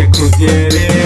que contiene